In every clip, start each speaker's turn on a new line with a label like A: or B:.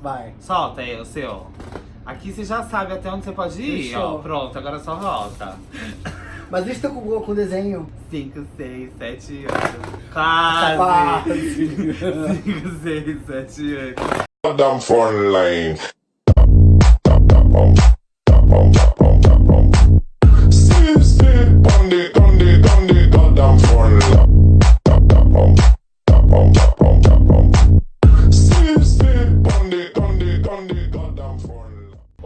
A: Vai.
B: Solta aí o seu. Aqui você já sabe até onde você pode ir,
A: Fechou.
B: ó. Pronto, agora só volta.
A: Mas deixa eu com, com o desenho.
B: 5, 6, 7, 8.
A: Quase.
B: Quase! 5, 6, 7, 8.
C: Goddamn phone line.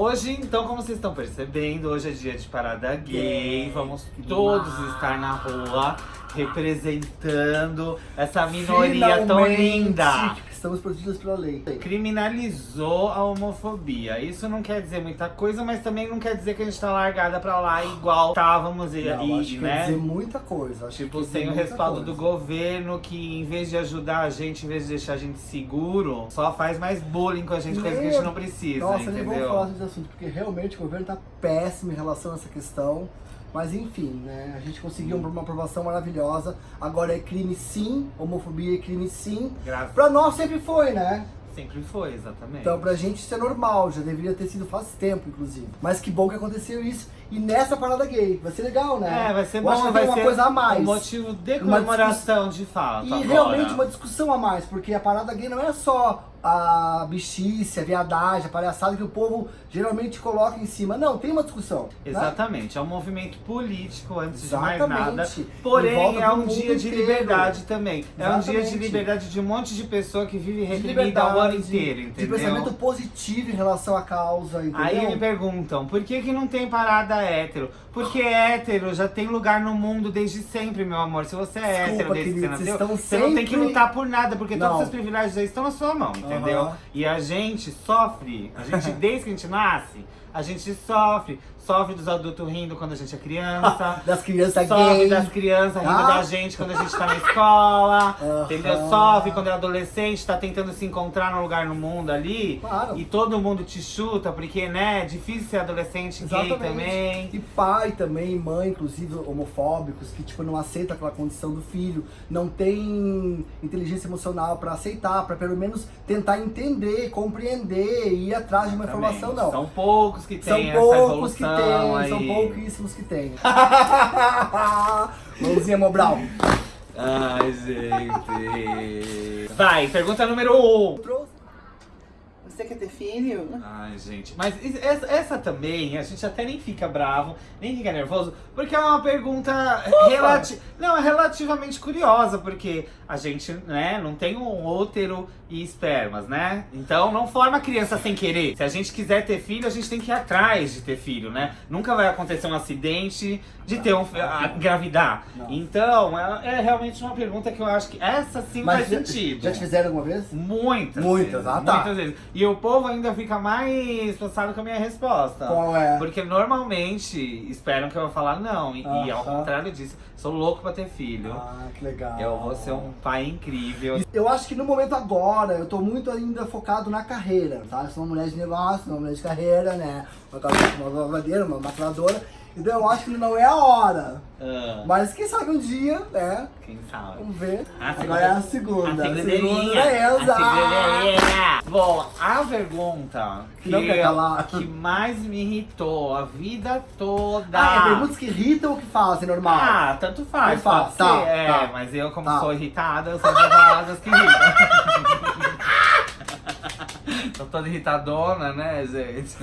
B: Hoje, então, como vocês estão percebendo, hoje é dia de parada gay.
A: Gay.
B: Vamos todos
A: Demais.
B: estar na rua representando essa minoria tão
A: Finalmente,
B: linda.
A: Estamos protegidos pela lei.
B: Criminalizou a homofobia. Isso não quer dizer muita coisa, mas também não quer dizer que a gente tá largada pra lá igual estávamos e,
A: Não,
B: e,
A: acho que
B: né?
A: quer dizer muita coisa. Acho
B: Tipo, sem o respaldo
A: coisa.
B: do governo que, em vez de ajudar a gente, em vez de deixar a gente seguro, só faz mais bullying com a gente, coisa que a gente não precisa,
A: Nossa, nem vamos
B: entendeu?
A: falar desse assunto, porque realmente o governo tá péssimo em relação a essa questão. Mas enfim, né? A gente conseguiu uma aprovação maravilhosa. Agora é crime sim, homofobia é crime sim.
B: Graças
A: Pra nós sempre foi, né?
B: Sempre foi, exatamente.
A: Então pra gente isso é normal, já deveria ter sido faz tempo, inclusive. Mas que bom que aconteceu isso. E nessa parada gay, vai ser legal, né?
B: É, vai ser
A: Eu
B: bom,
A: acho que
B: vai
A: uma
B: ser
A: coisa a mais.
B: um motivo de comemoração, de fato,
A: E
B: agora.
A: realmente uma discussão a mais, porque a parada gay não é só a bichice, a viadagem, a palhaçada que o povo geralmente coloca em cima. Não, tem uma discussão. né?
B: Exatamente, é um movimento político, antes de mais
A: Exatamente.
B: nada. Porém, é
A: do
B: um dia de
A: inteiro.
B: liberdade também. É um dia de
A: Exatamente.
B: liberdade de um monte de pessoa que vive
A: De
B: reprimida o ano inteiro,
A: de
B: entendeu?
A: pensamento positivo em relação à causa, entendeu?
B: Aí me perguntam, por que que não tem parada hétero? Porque hétero já tem lugar no mundo desde sempre, meu amor. Se você é
A: Desculpa,
B: hétero desde que você
A: querido,
B: nasceu, você não tem que
A: sempre-
B: lutar por nada, porque
A: Não.
B: todos os seus privilégios já estão na sua mão, entendeu?
A: Aham.
B: E a gente sofre, a gente, desde que a gente nasce, a gente sofre. Sofre dos adultos rindo quando a gente é criança.
A: Das crianças
B: Sofre das crianças rindo
A: Ah.
B: da gente quando a gente tá na escola,
A: Aham.
B: entendeu? Sofre quando é adolescente, tá tentando se encontrar num lugar no mundo ali.
A: Claro.
B: E todo mundo te chuta, porque, né, é difícil ser adolescente gay também.
A: E pai também, mãe, inclusive, homofóbicos, que tipo, não aceitam aquela condição do filho, não tem inteligência emocional pra aceitar, pra pelo menos tentar entender, compreender e ir atrás de uma informação, não.
B: São poucos que
A: São
B: têm essa
A: poucos que
B: evolução
A: tem,
B: aí.
A: são pouquíssimos que tem. Mãozinha Mobral.
B: Ai, gente. Vai, pergunta número um.
A: Trouxe. Você quer ter filho?
B: Ai, gente. Mas essa, essa também, a gente até nem fica bravo, nem fica nervoso, porque é uma pergunta relati não, é relativamente curiosa, porque a gente, né, não tem um útero e espermas, né? Então não forma criança sem querer. Se a gente quiser ter filho, a gente tem que ir atrás de ter filho, né? Nunca vai acontecer um acidente de ter um a- engravidar.
A: Não.
B: Então, é, é realmente uma pergunta que eu acho que essa sim faz
A: já,
B: sentido.
A: já te fizeram alguma vez?
B: Muitas.
A: Muitas,
B: vezes,
A: ah, tá.
B: Muitas vezes. E o povo ainda fica mais passado com a minha resposta.
A: Qual é?
B: Porque normalmente esperam que eu vou falar não. E, e ao contrário disso, sou louco pra ter filho.
A: Ah, que legal.
B: Eu vou ser um pai incrível.
A: Eu acho que no momento agora, eu tô muito ainda focado na carreira, tá? Eu sou uma mulher de negócio, uma mulher de carreira, né? Uma uma lavadeira, uma maquiladora. Então eu acho que não é a hora.
B: Ah,
A: Mas quem sabe um dia, né?
B: quem sabe?
A: Vamos ver.
B: A
A: Agora é a segunda.
B: A segundeirinha.
A: é
B: A
A: essa.
B: segundeirinha. Bom, a pergunta que,
A: Não quer calar.
B: que mais me irritou a vida toda.
A: Ah, é perguntas que irritam ou que fazem, normal?
B: Ah, tanto faz.
A: Tanto faz, tá,
B: ser, é,
A: tá.
B: mas eu, como
A: Tá.
B: sou irritada, eu falar das que irritam. Tô toda irritadona, né, gente?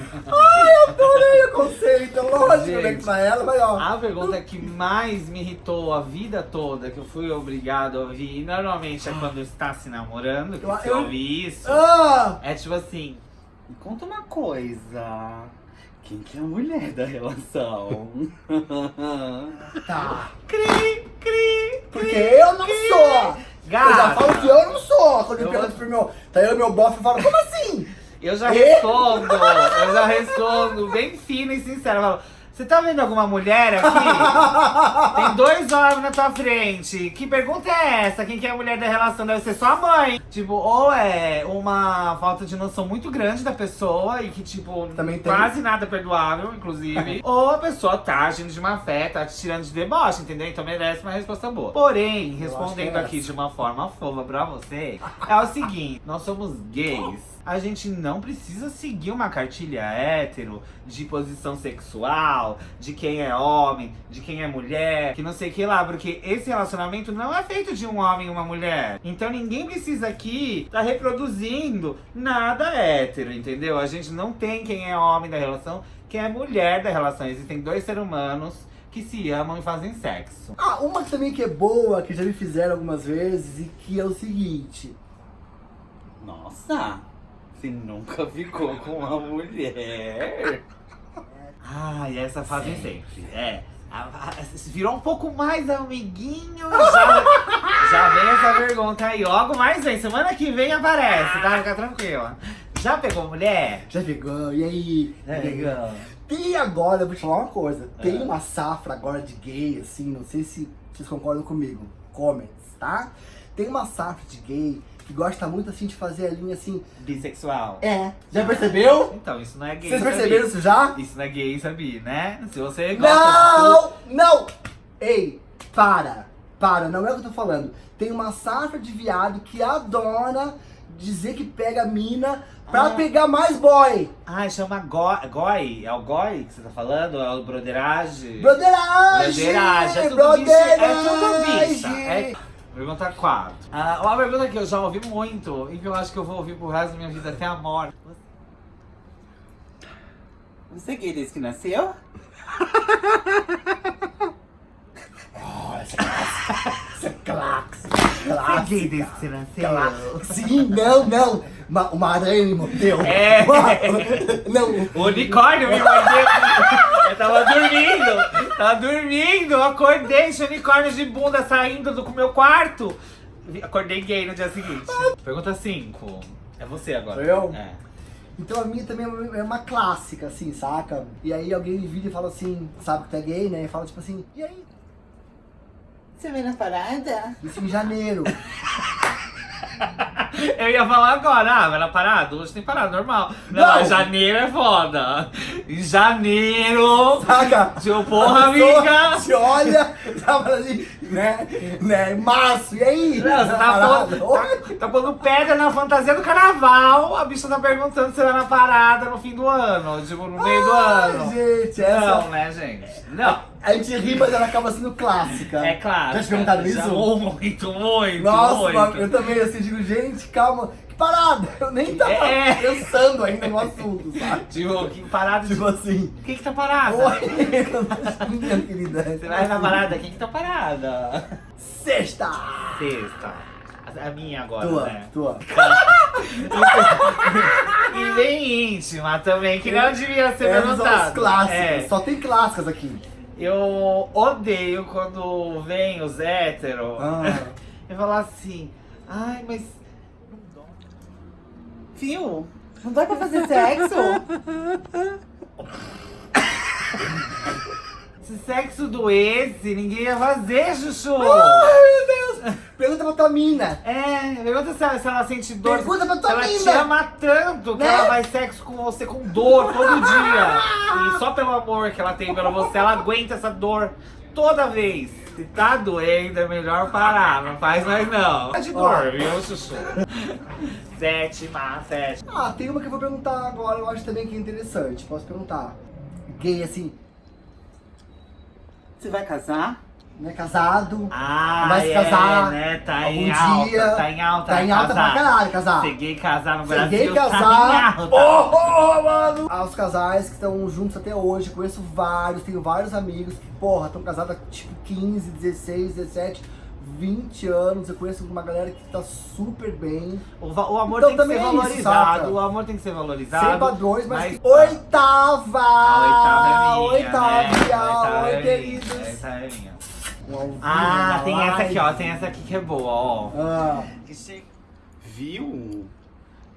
A: Adorei o conceito, lógico,
B: Gente.
A: né? Pra ela, mas ó.
B: A pergunta que mais me irritou a vida toda, que eu fui obrigado a ouvir, e normalmente é quando está se namorando, que
A: Eu-
B: você
A: eu-
B: ouve isso,
A: Ah!
B: é tipo assim, me conta uma coisa, quem que é a mulher da relação?
A: Tá.
B: cri, cri,
A: Porque eu não sou. Eu já
B: Gata.
A: falo que eu não sou. Quando me
B: Eu-
A: perguntam pro meu. Tá eu e meu bofe e falo, como assim?
B: Eu já respondo, eu já respondo bem fino e sincero. Eu falo, Você tá vendo alguma mulher aqui? Tem dois homens na tua frente. Que pergunta é essa? Quem que é a mulher da relação? Deve ser sua mãe. Tipo, ou é uma falta de noção muito grande da pessoa e que, tipo,
A: Também tem.
B: quase nada perdoável, inclusive. ou a pessoa tá agindo de má fé, tá te tirando de deboche, entendeu? Então merece uma resposta boa. Porém, respondendo
A: é
B: aqui de uma forma fofa pra você, é o seguinte: nós somos gays. A gente não precisa seguir uma cartilha hétero de posição sexual, de quem é homem, de quem é mulher, que não sei o que lá, porque esse relacionamento não é feito de um homem e uma mulher. Então ninguém precisa aqui tá reproduzindo nada hétero, entendeu? A gente não tem quem é homem da relação, quem é mulher da relação. Existem dois seres humanos que se amam e fazem sexo.
A: Ah, uma também que é boa, que já me fizeram algumas vezes, e que é o seguinte.
D: Nossa, você nunca ficou com uma mulher?
B: Ah, e essa fazem sempre. É. A- a- Virou um pouco mais amiguinho. Já, já vem essa pergunta aí. Logo mais vem. Semana que vem aparece, tá? Fica tranquila. Já pegou mulher?
A: Já pegou, e aí?
B: É, legal.
A: Tem agora, eu vou te falar uma coisa. Tem
B: É.
A: uma safra agora de gay, assim, não sei se vocês concordam comigo. Comments, tá? Tem uma safra de gay que gosta muito, assim, de fazer a linha, assim...
B: Bissexual.
A: É, já percebeu?
B: Então, isso não é gay.
A: Vocês perceberam isso já?
B: Isso não é gay, sabia, né? Se você gosta
A: Não! Não! Ei, para! Para, não é o que eu tô falando. Tem uma safra de viado que adora dizer que pega mina pra
B: Ah.
A: pegar mais boy.
B: Ah, chama go goi. É o goi que você tá falando? É o broderage?
A: Broderagem!
B: Broderagem, é tudo bicha. É tudo bicha. É... Pergunta 4. Ah, uma pergunta que eu já ouvi muito e que eu acho que eu vou ouvir pro resto da minha vida até a morte.
D: Você é gay desde que nasceu?
A: Oh, essa é clássica.
B: Você que nasceu?
A: Clássica. Sim, não, não. Uma, uma aranha me mordeu.
B: É.
A: Não.
B: O unicórnio me mordeu. Eu tava dormindo. Tava dormindo. Eu acordei, tinha unicórnio de bunda saindo do meu quarto. Acordei gay no dia seguinte. Pergunta 5. É você agora.
A: Sou eu?
B: É.
A: Então a minha também é uma clássica, assim, saca? E aí alguém me vira e fala assim, sabe que tu é gay, né? E fala tipo assim, e aí?
D: Você veio na parada?
A: Isso em janeiro.
B: Eu ia falar agora, ah, vai na parada? Hoje tem parada, normal. Não,
A: Não.
B: janeiro é foda. Em janeiro.
A: Saca?
B: Seu porra, amiga.
A: Se olha, sabe assim, né? né? Março, e aí?
B: Não, você tá pondo, tá, tá pondo pedra na fantasia do carnaval. A bicha tá perguntando se vai na parada no fim do ano. Tipo, no meio do
A: Ai,
B: ano.
A: gente, essa...
B: Não, né, gente? Não.
A: A gente ri, mas ela acaba sendo clássica.
B: É claro.
A: Já te perguntaram
B: Já-
A: isso?
B: Muito, muito,
A: Nossa,
B: muito.
A: eu também assim, digo, gente, calma, que parada! Eu nem tava
B: É.
A: pensando ainda no assunto, sabe?
B: Tipo, que parada de...
A: Tipo assim,
B: Quem que tá parada?
A: oi, minha querida.
B: Você vai na parada? Quem que tá parada?
A: Sexta!
B: Sexta. A minha agora,
A: Tua,
B: né?
A: tua.
B: E bem íntima também, que não devia ser
A: Essas clássicas,
B: É.
A: só tem clássicas aqui.
B: Eu odeio quando vem os héteros
A: Ah.
B: e falar assim, ai, mas
D: Viu? Não dá pra fazer sexo?
B: se sexo doesse, ninguém ia fazer, Chuchu.
A: Ai, meu Deus! Pergunta pra tua mina.
B: É, pergunta se ela, se ela sente dor.
A: Pergunta pra tua
B: se ela te
A: mina.
B: ama tanto que
A: Né?
B: ela faz sexo com você com dor todo dia. E só pelo amor que ela tem pelo você, ela aguenta essa dor toda vez. Se tá doendo, é melhor parar. Não faz mais não. Tá de dor, viu, Chuchu? Sétima, sétima.
A: Ah, tem uma que eu vou perguntar agora, eu acho também que é interessante. Posso perguntar? Gay, assim,
D: Você vai casar?
A: Não é casado,
B: Ah,
A: vai se
B: é,
A: casar
B: né? Tá em
A: algum
B: alta,
A: dia.
B: tá em alta.
A: Tá em alta
B: casar.
A: pra caralho, casar.
B: Gay casar no Brasil tá
A: casar.
B: em alta.
A: Oh, oh, mano! Aos casais que estão juntos até hoje, conheço vários, tenho vários amigos que, porra, estão casados há tipo 15, 16, 17, 20 anos. Eu conheço uma galera que tá super bem.
B: O, o amor
A: Então
B: tem que ser
A: é isso,
B: valorizado.
A: saca?
B: o amor tem que ser valorizado.
A: Sem padrões, mas.
B: mas-
A: Oitava!
B: A oitava é minha.
A: Oitava,
B: né? Oitava
A: oi,
B: é minha.
A: queridos.
B: A oitava é minha.
A: Um ao vivo,
B: Ah,
A: uma
B: tem essa aqui, ó.
A: live.
B: Tem essa aqui que é boa, ó.
A: Ah.
D: Viu?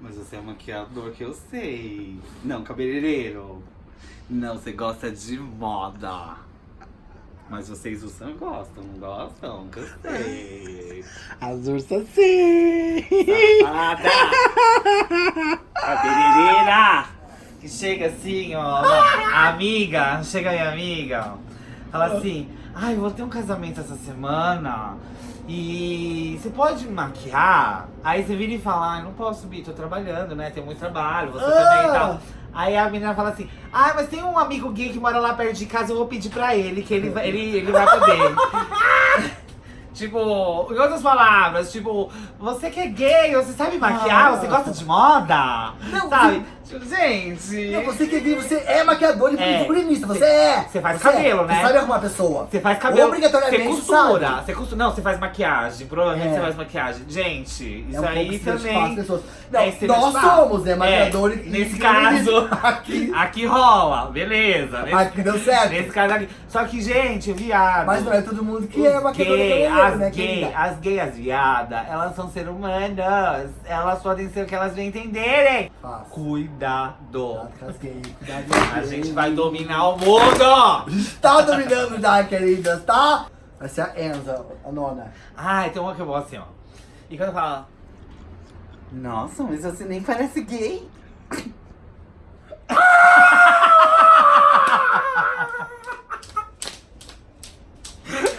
D: Mas você é maquiador que eu sei. Não, cabeleireiro. Não, você gosta de moda. Mas vocês usam gostam, não gostam? Que eu sei.
A: as ursas sim!
D: Parada! Cabeleireira!
B: Que chega assim, ó. Amiga, chega minha amiga. Fala assim, ai, eu vou ter um casamento essa semana. E você pode maquiar, aí você vira e fala, ai, não posso subir, tô trabalhando, né? Tem muito trabalho, você
A: Ah!
B: também e tal. Aí a menina fala assim, ah, mas tem um amigo gay que mora lá perto de casa, eu vou pedir pra ele, que ele, vai- ele, ele vai poder. Tipo, em outras palavras, tipo, você que é gay, você sabe maquiar,
A: Ah.
B: você gosta de moda?
A: Não,
B: sabe? Gente.
A: Não, você que é gay, você é maquiador e
B: É.
A: figurinista, você é!
B: Você faz
A: é.
B: cabelo, né?
A: Você sabe arrumar a pessoa.
B: Você faz cabelo.
A: Obrigatoriamente,
B: Você costura.
A: sabe?
B: Você costura. Não, você faz maquiagem. Provavelmente
A: É.
B: você faz maquiagem. Gente, isso
A: é um
B: aí também.
A: as pessoas. Não,
B: é
A: nós somos, né? Maquiador
B: É,
A: e
B: Nesse caso.
A: Aqui,
B: Aqui rola, beleza. Nesse,
A: aqui deu certo.
B: nesse caso aqui. Só que, gente, viado.
A: Mas não é todo mundo que é maquiador
B: gay, as
A: né,
B: gay,
A: querida?
B: as gay, as viadas, elas são seres humanas. Elas podem ser o que elas bem entenderem.
A: Fácil.
B: Cuidado.
A: Cuidado
B: A gente vai dominar o mundo!
A: Tá dominando já, queridas, tá? Vai ser a Enza, a nona.
B: Ai, tem uma que eu vou assim, ó. E quando fala,
D: Nossa, mas você nem parece gay.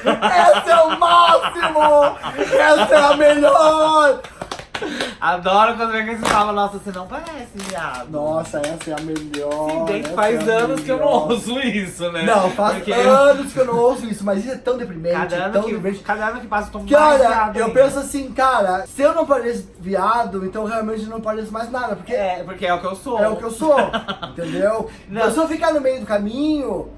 A: Essa é o máximo! Essa é a melhor!
B: Adoro quando vem que você fala, nossa, você não parece, viado.
A: Nossa, essa é a melhor.
B: Se bem que faz
A: é
B: anos que eu não ouço isso, né?
A: Não, faz
B: Porque
A: anos que eu não ouço isso, mas isso é tão deprimente,
B: cada ano,
A: tão
B: que,
A: deprimente.
B: cada ano que passa eu tô
A: Que
B: mais
A: olha,
B: viado
A: eu
B: ainda.
A: penso assim, cara, se eu não pareço viado, então realmente não pareço mais nada, porque é,
B: É, porque é o que eu sou.
A: o que eu sou, entendeu?
B: Não.
A: Se eu ficar no meio do caminho,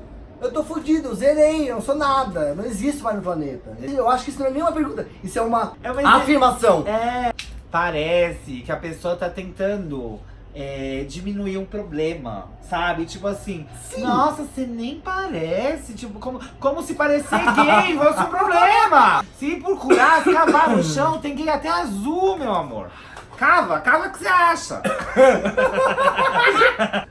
A: eu tô fudido, zerei, eu não sou nada, não existo mais no planeta. Eu acho que isso não é nem uma pergunta, isso é uma
B: É uma-
A: afirmação.
B: É, parece que a pessoa tá tentando é, diminuir um problema, sabe? Tipo assim,
A: Sim.
B: nossa, você nem parece, tipo, como, como se parecer gay fosse um problema. Se procurar, cavar no chão, tem gay até azul, meu amor. Cava, cava o que você acha.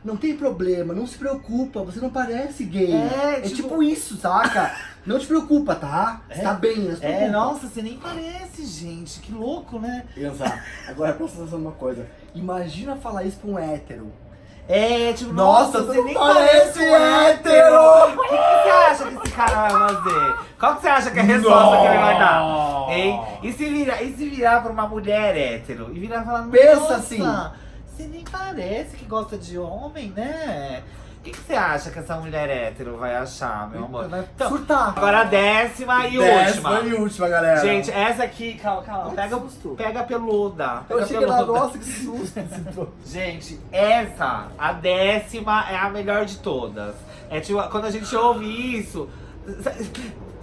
A: Não tem problema, não se preocupa, você não parece gay.
B: É,
A: É,
B: tipo-
A: tipo... isso, saca? Não te preocupa, tá? Você tá bem, não se preocupa.
B: É, nossa, você nem parece, gente. Que louco, né?
A: Exato. Agora presta atenção numa coisa. Imagina falar isso pra um hétero.
B: É, tipo,
A: Nossa,
B: nossa,
A: você
B: nem
A: parece
B: parece
A: hétero.
B: O que, que você acha que esse cara vai fazer? Qual que você acha que é a resposta que ele vai dar? Hein? E se virar, e se virar pra uma mulher hétero? E virar e falar,
A: Pensa
B: "Nossa,
A: assim."
B: Você nem parece que gosta de homem, né? O que, que você acha que essa mulher hétero vai achar, meu amor?
A: Vai
B: Então,
A: surtar.
B: agora a décima e
A: Décima
B: última.
A: e última, galera.
B: Gente, essa aqui, calma, calma, pega, pega peluda.
A: eu
B: Pega
A: achei que era
B: peluda.
A: nossa, que susto.
B: Gente, essa, a décima, é a melhor de todas. É tipo, quando a gente ouve isso,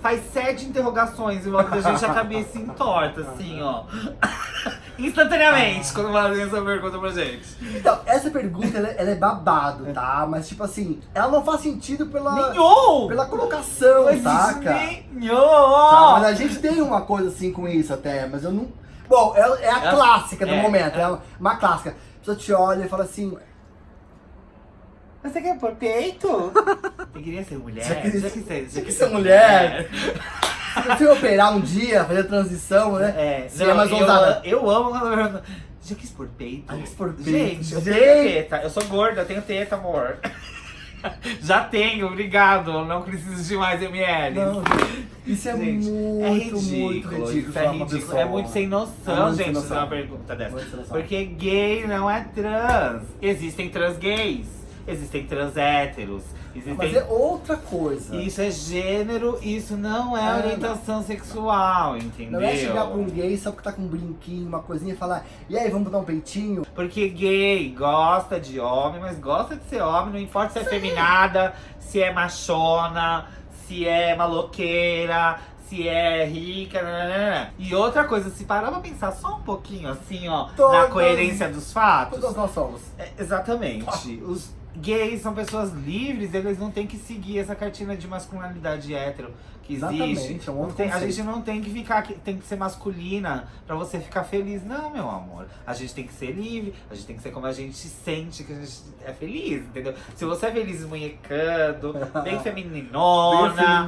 B: faz sete interrogações em volta da gente, a cabeça entorta, assim, ó. Instantaneamente, quando fazem essa pergunta pra gente.
A: Então, essa pergunta, ela, ela é babado, tá? Mas, tipo assim, ela não faz sentido pela,
B: Nenhum!
A: pela colocação,
B: Mas
A: saca? Tá,
B: Nenhum!
A: mas a gente tem uma coisa assim com isso até, mas eu não... Bom, é, é a
B: É-
A: clássica do
B: é-
A: momento, é uma clássica. A pessoa te olha e fala assim,
D: Você quer pôr peito?
B: Você queria ser mulher?
A: Você queria-
B: Já ser
A: mulher? Se você operar um dia, fazer a transição, né?
B: É,
A: Você
B: não,
A: é mais
B: eu,
A: ousada.
B: eu amo quando eu Já quis por peito?
A: Ah, quis por peito.
B: Gente, eu
A: Gente.
B: tenho teta. Eu sou gorda, eu tenho teta, amor. Já tenho, obrigado. Não preciso de mais ml.
A: Não, isso é
B: Gente,
A: muito,
B: é
A: muito
B: ridículo.
A: ridículo.
B: Isso é
A: falar pra
B: ridículo. É muito sem
A: É
B: noção,
A: muito sem
B: gente, fazer uma pergunta dessa.
A: Muito.
B: Porque gay não é trans. Existem trans gays. Existem trans héteros. Existem...
A: Mas é outra coisa.
B: Isso é gênero, isso não é,
A: É,
B: orientação sexual, entendeu?
A: Não é chegar pra um gay só porque tá com um brinquinho, uma coisinha e falar, e aí, vamos botar um peitinho?
B: Porque gay gosta de homem, mas gosta de ser homem, não importa se é feminada, se é machona, se é maloqueira, se é rica, nananana. E outra coisa, se parar pra pensar só um pouquinho assim, ó, na
A: Todas-
B: coerência dos fatos.
A: Todas nós somos.
B: É, exatamente. Os gays são pessoas livres, eles não têm que seguir essa cartina de masculinidade hétero que existe.
A: Exatamente, é um
B: tem- a gente não tem que ficar, tem que ser masculina pra você ficar feliz. Não, meu amor. A gente tem que ser livre, a gente tem que ser como a gente sente que a gente é feliz, entendeu? Se você é feliz munhecando, bem femininona,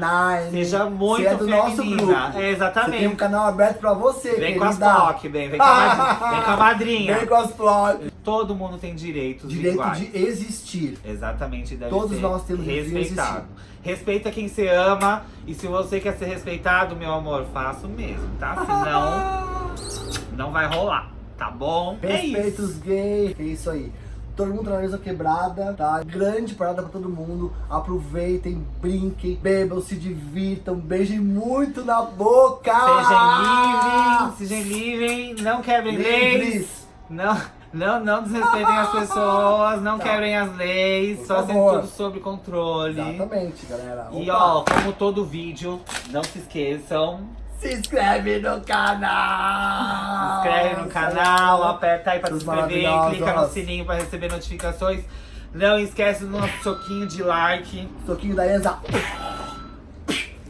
A: Bem
B: seja muito
A: é do nosso
B: feminina. É,
A: Você tem
B: exatamente.
A: um canal aberto pra você,
B: Vem com as. POC, bem, vem com a madrinha. Vem com a madrinha.
A: Vem com as POC.
B: Todo mundo tem direitos
A: Direito
B: iguais.
A: de existir.
B: Exatamente, deve
A: Todos nós temos direito de
B: respeitado. Respeita quem você ama e se você quer ser respeitado, meu amor, faço mesmo, tá? Senão, não vai rolar, tá bom? É
A: Respeita
B: isso.
A: os gays. É isso aí. Todo mundo na mesma quebrada, tá? Grande parada pra todo mundo. Aproveitem, brinquem, bebam, se divirtam, beijem muito na boca!
B: Sejam livres, sejam livres, não quebrem leis. Não, não, não desrespeitem as pessoas, não
A: Tá.
B: quebrem as leis,
A: Por
B: só
A: favor.
B: tudo sob controle.
A: Exatamente, galera.
B: E
A: Opa,
B: ó, como todo vídeo, não se esqueçam,
A: se inscreve no canal!
B: se inscreve no canal, aperta aí pra se inscrever, clica no sininho pra receber notificações. Não esquece do nosso soquinho de like.
A: Soquinho da Enza.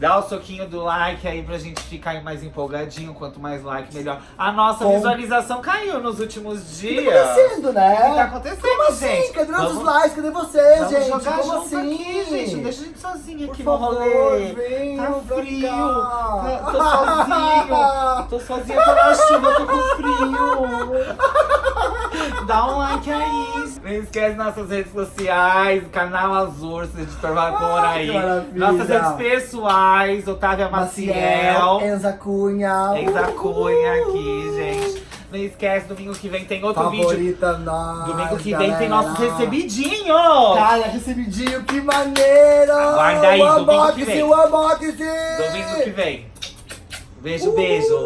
B: Dá o soquinho do like aí pra gente ficar aí mais empolgadinho. Quanto mais like, melhor. A nossa
A: Com-
B: visualização caiu nos últimos
A: O que
B: dias.
A: tá acontecendo, né?
B: O que tá acontecendo,
A: Como assim?
B: gente?
A: Cadê nossos
B: Vamos-
A: likes? Cadê vocês,
B: Vamos
A: gente?
B: jogar
A: Como assim?
B: aqui, gente. Não deixa a gente sozinha
A: Por
B: aqui
A: favor,
B: no rolê. Tá
A: pra
B: frio.
A: cá.
B: Tá- Tô sozinho. Tô sozinha, tô na chuva, tô com frio. Dá um like aí. Não esquece nossas redes sociais, canal Azul, se editor
A: Ai,
B: aí. Nossas redes pessoais, Otávia Maciel.
A: Enza Cunha.
B: Exa Cunha aqui, gente. Não esquece, domingo que vem tem outro vídeo.
A: Favorita nós,
B: Domingo que vem
A: galera.
B: tem nossos recebidinhos.
A: Cara, recebidinho, que maneiro!
B: Aguarda aí,
A: o
B: domingo que vem.
A: o unboxing!
B: Domingo que vem. Beijo, beijo.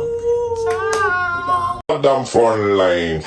B: Tchau.
C: Goddamn phone line.